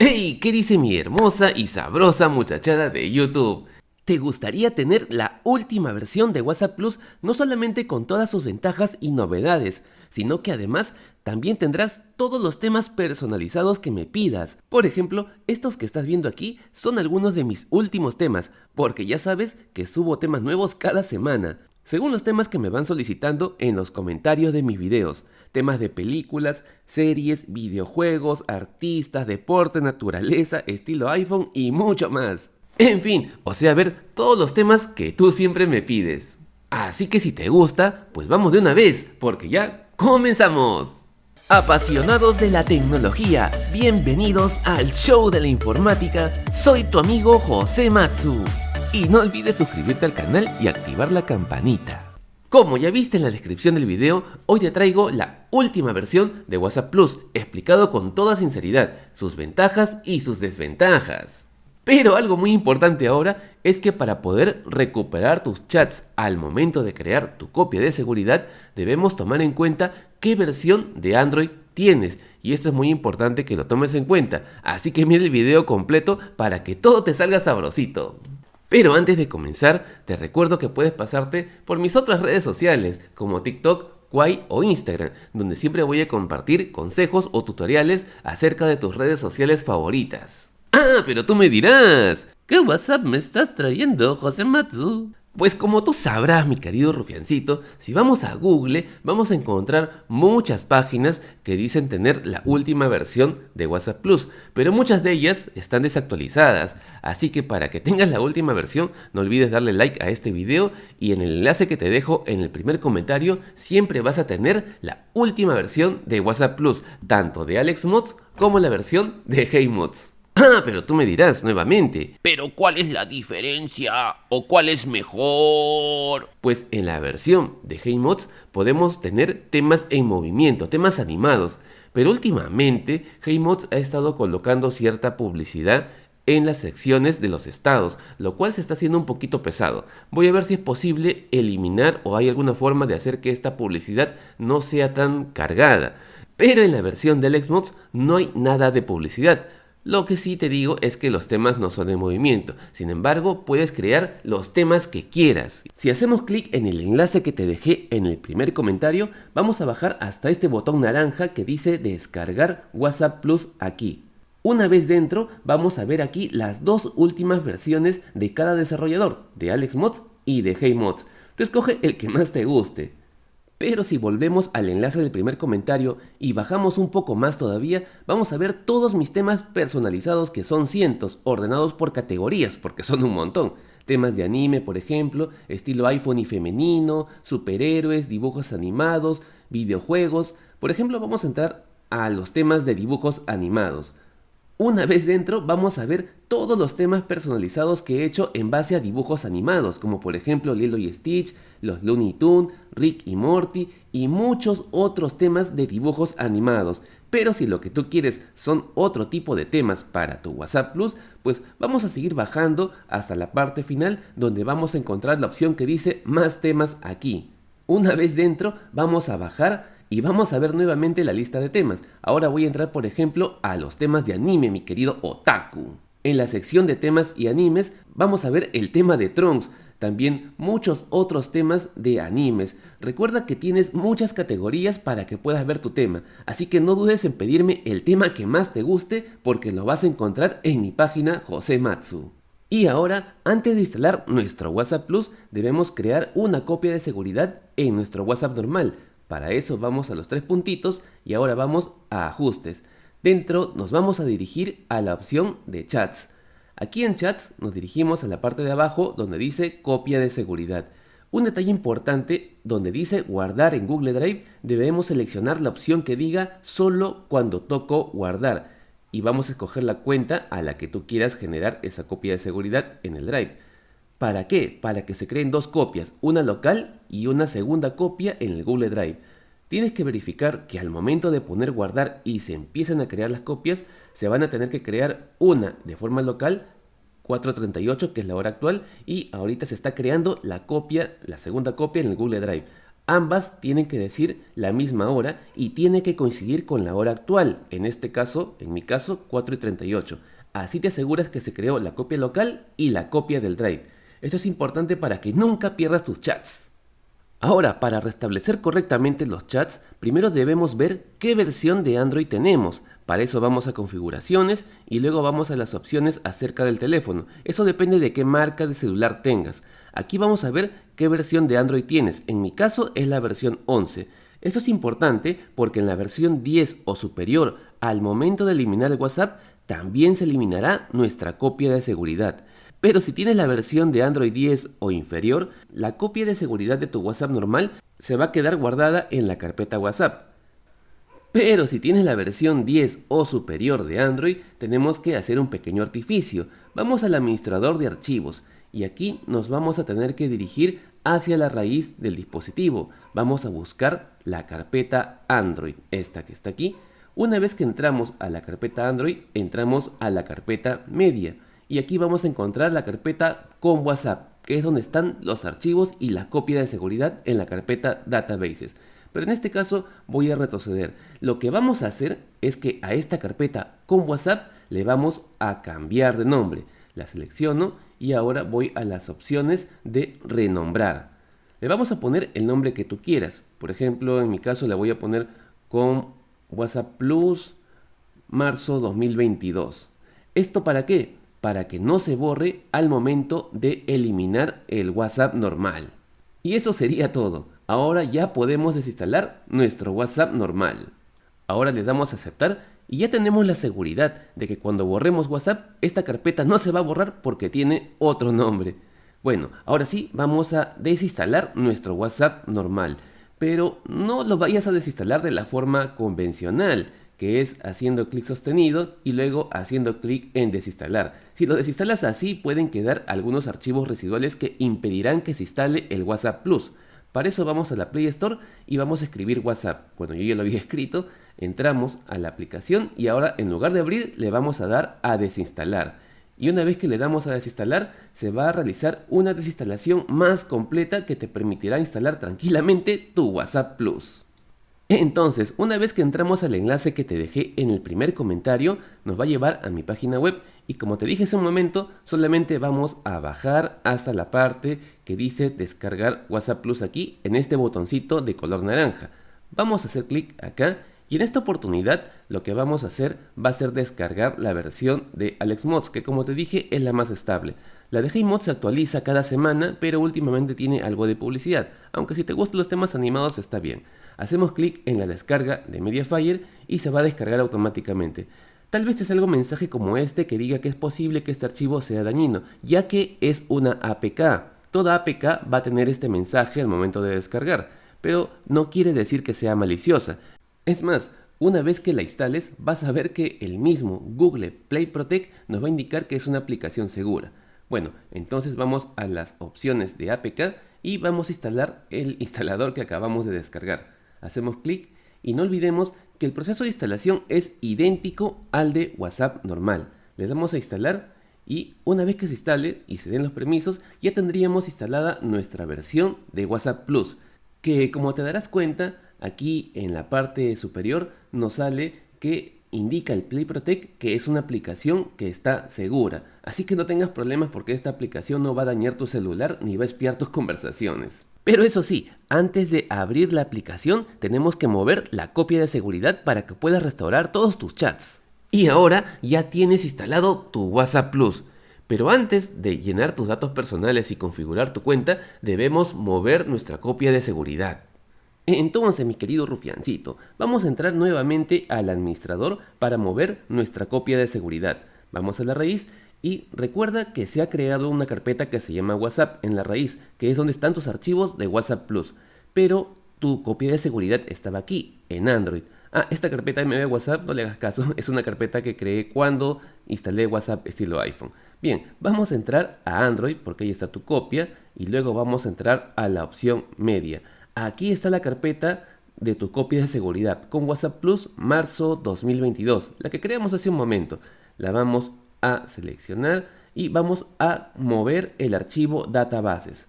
¡Hey! ¿Qué dice mi hermosa y sabrosa muchachada de YouTube? ¿Te gustaría tener la última versión de WhatsApp Plus no solamente con todas sus ventajas y novedades, sino que además también tendrás todos los temas personalizados que me pidas. Por ejemplo, estos que estás viendo aquí son algunos de mis últimos temas, porque ya sabes que subo temas nuevos cada semana, según los temas que me van solicitando en los comentarios de mis videos temas de películas, series, videojuegos, artistas, deporte, naturaleza, estilo iPhone y mucho más. En fin, o sea, ver todos los temas que tú siempre me pides. Así que si te gusta, pues vamos de una vez, porque ya comenzamos. Apasionados de la tecnología, bienvenidos al show de la informática, soy tu amigo José Matsu. Y no olvides suscribirte al canal y activar la campanita. Como ya viste en la descripción del video, hoy te traigo la última versión de WhatsApp Plus, explicado con toda sinceridad, sus ventajas y sus desventajas. Pero algo muy importante ahora es que para poder recuperar tus chats al momento de crear tu copia de seguridad, debemos tomar en cuenta qué versión de Android tienes. Y esto es muy importante que lo tomes en cuenta, así que mira el video completo para que todo te salga sabrosito. Pero antes de comenzar, te recuerdo que puedes pasarte por mis otras redes sociales como TikTok, O Instagram, donde siempre voy a compartir consejos o tutoriales acerca de tus redes sociales favoritas. Ah, pero tú me dirás, ¿qué WhatsApp me estás trayendo, José Matsu? Pues como tú sabrás, mi querido rufiancito, si vamos a Google vamos a encontrar muchas páginas que dicen tener la última versión de WhatsApp Plus, pero muchas de ellas están desactualizadas, así que para que tengas la última versión no olvides darle like a este video y en el enlace que te dejo en el primer comentario siempre vas a tener la última versión de WhatsApp Plus, tanto de Alex Mods como la versión de Hey Mods. Ah, pero tú me dirás nuevamente, ¿pero cuál es la diferencia? ¿O cuál es mejor? Pues en la versión de HeyMods podemos tener temas en movimiento, temas animados, pero últimamente HeyMods ha estado colocando cierta publicidad en las secciones de los estados, lo cual se está haciendo un poquito pesado. Voy a ver si es posible eliminar o hay alguna forma de hacer que esta publicidad no sea tan cargada. Pero en la versión del Xmods no hay nada de publicidad, lo que sí te digo es que los temas no son en movimiento, sin embargo puedes crear los temas que quieras. Si hacemos clic en el enlace que te dejé en el primer comentario, vamos a bajar hasta este botón naranja que dice descargar WhatsApp Plus aquí. Una vez dentro, vamos a ver aquí las dos últimas versiones de cada desarrollador, de AlexMods y de HeyMods. Tú escoge el que más te guste. Pero si volvemos al enlace del primer comentario y bajamos un poco más todavía, vamos a ver todos mis temas personalizados que son cientos, ordenados por categorías, porque son un montón. Temas de anime, por ejemplo, estilo iPhone y femenino, superhéroes, dibujos animados, videojuegos. Por ejemplo, vamos a entrar a los temas de dibujos animados. Una vez dentro vamos a ver todos los temas personalizados que he hecho en base a dibujos animados, como por ejemplo Lilo y Stitch, los Looney Tunes, Rick y Morty y muchos otros temas de dibujos animados. Pero si lo que tú quieres son otro tipo de temas para tu WhatsApp Plus, pues vamos a seguir bajando hasta la parte final donde vamos a encontrar la opción que dice más temas aquí. Una vez dentro vamos a bajar y vamos a ver nuevamente la lista de temas. Ahora voy a entrar por ejemplo a los temas de anime, mi querido Otaku. En la sección de temas y animes vamos a ver el tema de Trunks, también muchos otros temas de animes. Recuerda que tienes muchas categorías para que puedas ver tu tema, así que no dudes en pedirme el tema que más te guste porque lo vas a encontrar en mi página José Matsu. Y ahora, antes de instalar nuestro WhatsApp Plus, debemos crear una copia de seguridad en nuestro WhatsApp normal. Para eso vamos a los tres puntitos y ahora vamos a ajustes. Dentro nos vamos a dirigir a la opción de chats. Aquí en chats nos dirigimos a la parte de abajo donde dice copia de seguridad. Un detalle importante, donde dice guardar en Google Drive, debemos seleccionar la opción que diga solo cuando toco guardar y vamos a escoger la cuenta a la que tú quieras generar esa copia de seguridad en el Drive. ¿Para qué? Para que se creen dos copias, una local y una segunda copia en el Google Drive. Tienes que verificar que al momento de poner guardar y se empiezan a crear las copias, se van a tener que crear una de forma local, 438 que es la hora actual, y ahorita se está creando la copia, la segunda copia en el Google Drive. Ambas tienen que decir la misma hora y tiene que coincidir con la hora actual, en este caso, en mi caso, 4 y 38. Así te aseguras que se creó la copia local y la copia del drive. Esto es importante para que nunca pierdas tus chats. Ahora, para restablecer correctamente los chats, primero debemos ver qué versión de Android tenemos. Para eso vamos a configuraciones y luego vamos a las opciones acerca del teléfono. Eso depende de qué marca de celular tengas. Aquí vamos a ver qué versión de Android tienes. En mi caso es la versión 11. Esto es importante porque en la versión 10 o superior, al momento de eliminar el WhatsApp, también se eliminará nuestra copia de seguridad. Pero si tienes la versión de Android 10 o inferior, la copia de seguridad de tu WhatsApp normal se va a quedar guardada en la carpeta WhatsApp. Pero si tienes la versión 10 o superior de Android, tenemos que hacer un pequeño artificio. Vamos al administrador de archivos y aquí nos vamos a tener que dirigir hacia la raíz del dispositivo. Vamos a buscar la carpeta Android, esta que está aquí. Una vez que entramos a la carpeta Android, entramos a la carpeta media y aquí vamos a encontrar la carpeta con WhatsApp, que es donde están los archivos y la copia de seguridad en la carpeta Databases. Pero en este caso voy a retroceder. Lo que vamos a hacer es que a esta carpeta con WhatsApp le vamos a cambiar de nombre. La selecciono y ahora voy a las opciones de renombrar. Le vamos a poner el nombre que tú quieras. Por ejemplo, en mi caso le voy a poner con WhatsApp Plus marzo 2022. ¿Esto para qué? para que no se borre al momento de eliminar el WhatsApp normal. Y eso sería todo. Ahora ya podemos desinstalar nuestro WhatsApp normal. Ahora le damos a aceptar y ya tenemos la seguridad de que cuando borremos WhatsApp, esta carpeta no se va a borrar porque tiene otro nombre. Bueno, ahora sí, vamos a desinstalar nuestro WhatsApp normal. Pero no lo vayas a desinstalar de la forma convencional que es haciendo clic sostenido y luego haciendo clic en desinstalar. Si lo desinstalas así pueden quedar algunos archivos residuales que impedirán que se instale el WhatsApp Plus. Para eso vamos a la Play Store y vamos a escribir WhatsApp. Bueno, yo ya lo había escrito, entramos a la aplicación y ahora en lugar de abrir le vamos a dar a desinstalar. Y una vez que le damos a desinstalar, se va a realizar una desinstalación más completa que te permitirá instalar tranquilamente tu WhatsApp Plus. Entonces, una vez que entramos al enlace que te dejé en el primer comentario, nos va a llevar a mi página web y como te dije hace un momento, solamente vamos a bajar hasta la parte que dice descargar WhatsApp Plus aquí en este botoncito de color naranja. Vamos a hacer clic acá y en esta oportunidad lo que vamos a hacer va a ser descargar la versión de AlexMods que como te dije es la más estable. La de HeyMod se actualiza cada semana pero últimamente tiene algo de publicidad, aunque si te gustan los temas animados está bien. Hacemos clic en la descarga de Mediafire y se va a descargar automáticamente. Tal vez te salga un mensaje como este que diga que es posible que este archivo sea dañino, ya que es una APK. Toda APK va a tener este mensaje al momento de descargar, pero no quiere decir que sea maliciosa. Es más, una vez que la instales vas a ver que el mismo Google Play Protect nos va a indicar que es una aplicación segura. Bueno, entonces vamos a las opciones de APK y vamos a instalar el instalador que acabamos de descargar hacemos clic y no olvidemos que el proceso de instalación es idéntico al de WhatsApp normal. Le damos a instalar y una vez que se instale y se den los permisos ya tendríamos instalada nuestra versión de WhatsApp Plus que como te darás cuenta aquí en la parte superior nos sale que indica el Play Protect que es una aplicación que está segura así que no tengas problemas porque esta aplicación no va a dañar tu celular ni va a espiar tus conversaciones pero eso sí, antes de abrir la aplicación tenemos que mover la copia de seguridad para que puedas restaurar todos tus chats. Y ahora ya tienes instalado tu WhatsApp Plus. Pero antes de llenar tus datos personales y configurar tu cuenta, debemos mover nuestra copia de seguridad. Entonces, mi querido rufiancito, vamos a entrar nuevamente al administrador para mover nuestra copia de seguridad. Vamos a la raíz y recuerda que se ha creado una carpeta que se llama WhatsApp en la raíz, que es donde están tus archivos de WhatsApp Plus. Pero tu copia de seguridad estaba aquí, en Android. Ah, esta carpeta MB WhatsApp, no le hagas caso, es una carpeta que creé cuando instalé WhatsApp estilo iPhone. Bien, vamos a entrar a Android porque ahí está tu copia y luego vamos a entrar a la opción media. Aquí está la carpeta de tu copia de seguridad con WhatsApp Plus marzo 2022, la que creamos hace un momento. La vamos a seleccionar y vamos a mover el archivo databases.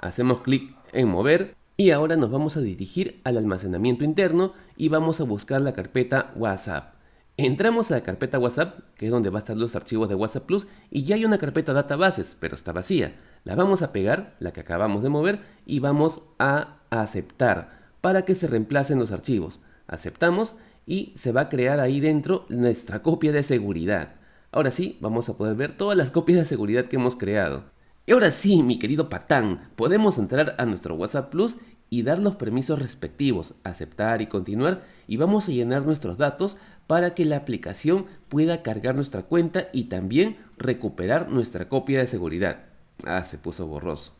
Hacemos clic en mover Y ahora nos vamos a dirigir al almacenamiento interno y vamos a buscar la carpeta WhatsApp. Entramos a la carpeta WhatsApp, que es donde va a estar los archivos de WhatsApp Plus, y ya hay una carpeta databases, pero está vacía. La vamos a pegar, la que acabamos de mover, y vamos a aceptar para que se reemplacen los archivos. Aceptamos y se va a crear ahí dentro nuestra copia de seguridad. Ahora sí, vamos a poder ver todas las copias de seguridad que hemos creado. Y ahora sí, mi querido patán, podemos entrar a nuestro WhatsApp Plus y dar los permisos respectivos, aceptar y continuar, y vamos a llenar nuestros datos para que la aplicación pueda cargar nuestra cuenta y también recuperar nuestra copia de seguridad. Ah, se puso borroso.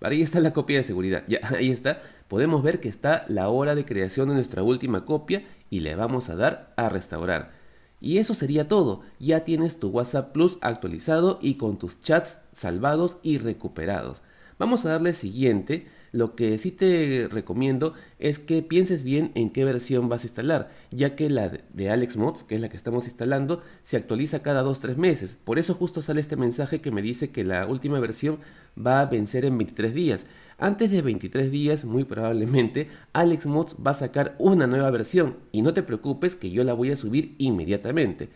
Ahí está la copia de seguridad. Ya, ahí está. Podemos ver que está la hora de creación de nuestra última copia y le vamos a dar a restaurar. Y eso sería todo. Ya tienes tu WhatsApp Plus actualizado y con tus chats salvados y recuperados. Vamos a darle siguiente lo que sí te recomiendo es que pienses bien en qué versión vas a instalar, ya que la de Alex Mods, que es la que estamos instalando, se actualiza cada 2-3 meses. Por eso justo sale este mensaje que me dice que la última versión va a vencer en 23 días. Antes de 23 días, muy probablemente, Alex Mods va a sacar una nueva versión y no te preocupes que yo la voy a subir inmediatamente.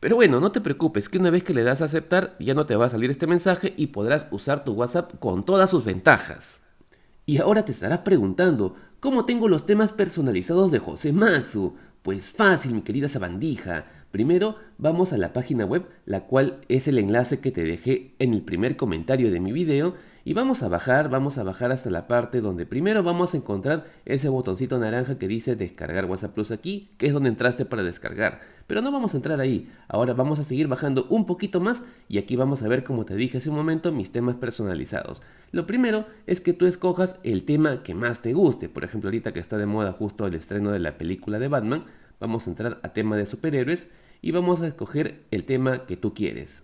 Pero bueno, no te preocupes que una vez que le das a aceptar ya no te va a salir este mensaje y podrás usar tu WhatsApp con todas sus ventajas. Y ahora te estarás preguntando, ¿cómo tengo los temas personalizados de José Matsu? Pues fácil, mi querida sabandija. Primero vamos a la página web, la cual es el enlace que te dejé en el primer comentario de mi video y vamos a bajar, vamos a bajar hasta la parte donde primero vamos a encontrar ese botoncito naranja que dice descargar WhatsApp Plus aquí, que es donde entraste para descargar. Pero no vamos a entrar ahí, ahora vamos a seguir bajando un poquito más y aquí vamos a ver como te dije hace un momento mis temas personalizados. Lo primero es que tú escojas el tema que más te guste, por ejemplo ahorita que está de moda justo el estreno de la película de Batman, vamos a entrar a tema de superhéroes y vamos a escoger el tema que tú quieres.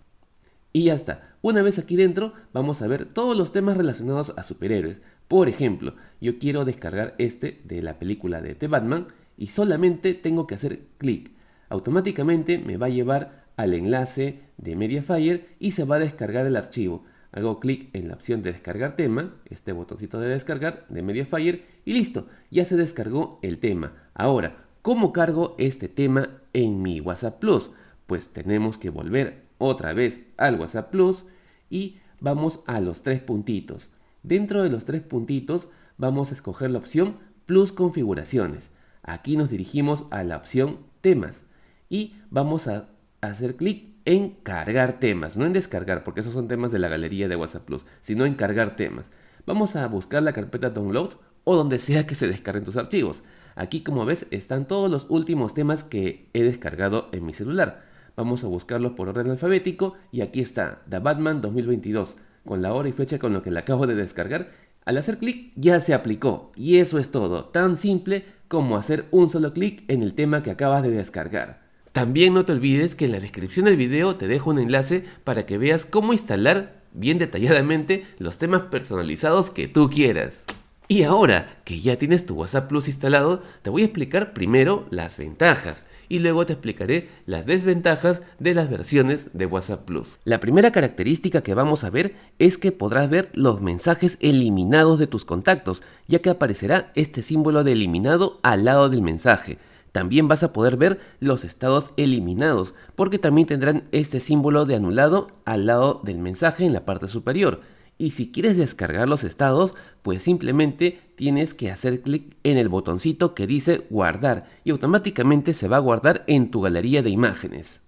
Y ya está. Una vez aquí dentro vamos a ver todos los temas relacionados a superhéroes. Por ejemplo, yo quiero descargar este de la película de The Batman y solamente tengo que hacer clic. Automáticamente me va a llevar al enlace de Mediafire y se va a descargar el archivo. Hago clic en la opción de descargar tema, este botoncito de descargar de Mediafire y listo, ya se descargó el tema. Ahora, ¿cómo cargo este tema en mi WhatsApp Plus? Pues tenemos que volver otra vez al WhatsApp Plus y vamos a los tres puntitos. Dentro de los tres puntitos vamos a escoger la opción Plus configuraciones. Aquí nos dirigimos a la opción temas y vamos a hacer clic en cargar temas, no en descargar porque esos son temas de la galería de WhatsApp Plus, sino en cargar temas. Vamos a buscar la carpeta download o donde sea que se descarguen tus archivos. Aquí como ves están todos los últimos temas que he descargado en mi celular. Vamos a buscarlos por orden alfabético y aquí está, The Batman 2022, con la hora y fecha con lo que le acabo de descargar. Al hacer clic ya se aplicó y eso es todo, tan simple como hacer un solo clic en el tema que acabas de descargar. También no te olvides que en la descripción del video te dejo un enlace para que veas cómo instalar bien detalladamente los temas personalizados que tú quieras. Y ahora que ya tienes tu WhatsApp Plus instalado, te voy a explicar primero las ventajas y luego te explicaré las desventajas de las versiones de WhatsApp Plus. La primera característica que vamos a ver es que podrás ver los mensajes eliminados de tus contactos, ya que aparecerá este símbolo de eliminado al lado del mensaje. También vas a poder ver los estados eliminados, porque también tendrán este símbolo de anulado al lado del mensaje en la parte superior. Y si quieres descargar los estados, pues simplemente tienes que hacer clic en el botoncito que dice guardar y automáticamente se va a guardar en tu galería de imágenes.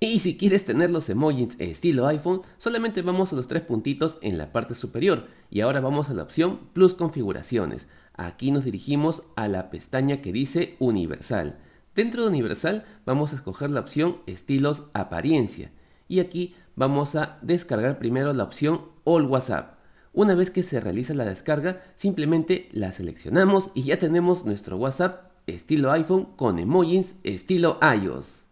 Y si quieres tener los emojis estilo iPhone, solamente vamos a los tres puntitos en la parte superior y ahora vamos a la opción Plus configuraciones. Aquí nos dirigimos a la pestaña que dice Universal. Dentro de Universal vamos a escoger la opción Estilos Apariencia y aquí vamos a descargar primero la opción All WhatsApp. Una vez que se realiza la descarga, simplemente la seleccionamos y ya tenemos nuestro WhatsApp estilo iPhone con emojis estilo iOS.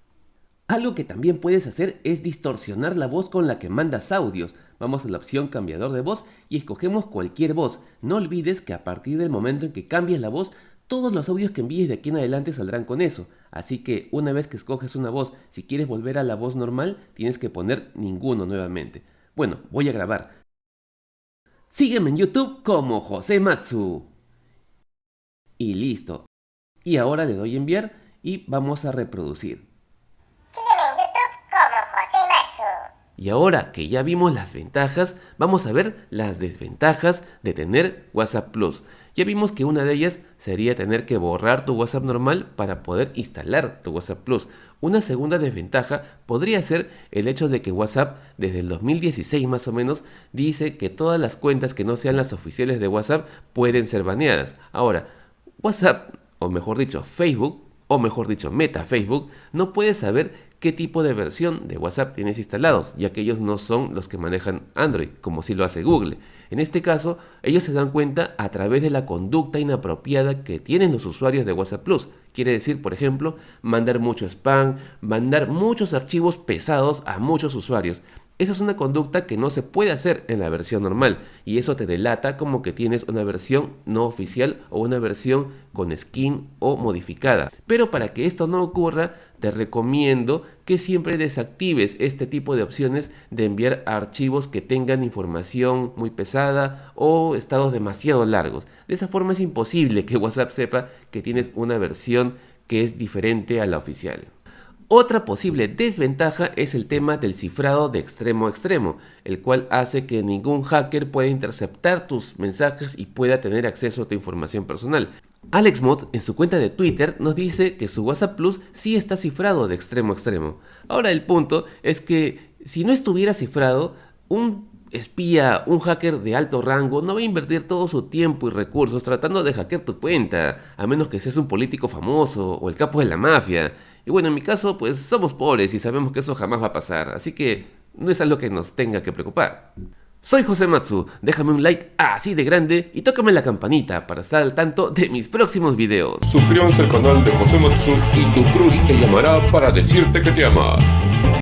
Algo que también puedes hacer es distorsionar la voz con la que mandas audios. Vamos a la opción cambiador de voz y escogemos cualquier voz. No olvides que a partir del momento en que cambies la voz, todos los audios que envíes de aquí en adelante saldrán con eso. Así que una vez que escoges una voz, si quieres volver a la voz normal, tienes que poner ninguno nuevamente. Bueno, voy a grabar. Sígueme en YouTube como José Matsu. y listo. Y ahora le doy enviar y vamos a reproducir. Y ahora que ya vimos las ventajas, vamos a ver las desventajas de tener WhatsApp Plus. Ya vimos que una de ellas sería tener que borrar tu WhatsApp normal para poder instalar tu WhatsApp Plus. Una segunda desventaja podría ser el hecho de que WhatsApp desde el 2016 más o menos dice que todas las cuentas que no sean las oficiales de WhatsApp pueden ser baneadas. Ahora, WhatsApp, o mejor dicho Facebook, o mejor dicho Meta Facebook, no puede saber qué tipo de versión de WhatsApp tienes instalados, ya que ellos no son los que manejan Android, como si lo hace Google. En este caso, ellos se dan cuenta a través de la conducta inapropiada que tienen los usuarios de WhatsApp Plus. Quiere decir, por ejemplo, mandar mucho spam, mandar muchos archivos pesados a muchos usuarios. Esa es una conducta que no se puede hacer en la versión normal y eso te delata como que tienes una versión no oficial o una versión con skin o modificada. Pero para que esto no ocurra, te recomiendo que siempre desactives este tipo de opciones de enviar archivos que tengan información muy pesada o estados demasiado largos. De esa forma es imposible que WhatsApp sepa que tienes una versión que es diferente a la oficial. Otra posible desventaja es el tema del cifrado de extremo a extremo, el cual hace que ningún hacker pueda interceptar tus mensajes y pueda tener acceso a tu información personal. AlexMod en su cuenta de Twitter nos dice que su WhatsApp Plus sí está cifrado de extremo a extremo. Ahora el punto es que si no estuviera cifrado, un espía, un hacker de alto rango no va a invertir todo su tiempo y recursos tratando de hackear tu cuenta, a menos que seas un político famoso o el capo de la mafia. Y bueno, en mi caso, pues somos pobres y sabemos que eso jamás va a pasar, así que no es algo que nos tenga que preocupar. Soy José Matsu, déjame un like así de grande y tócame la campanita para estar al tanto de mis próximos videos. Suscríbanse al canal de José Matsu y tu crush te llamará para decirte que te ama.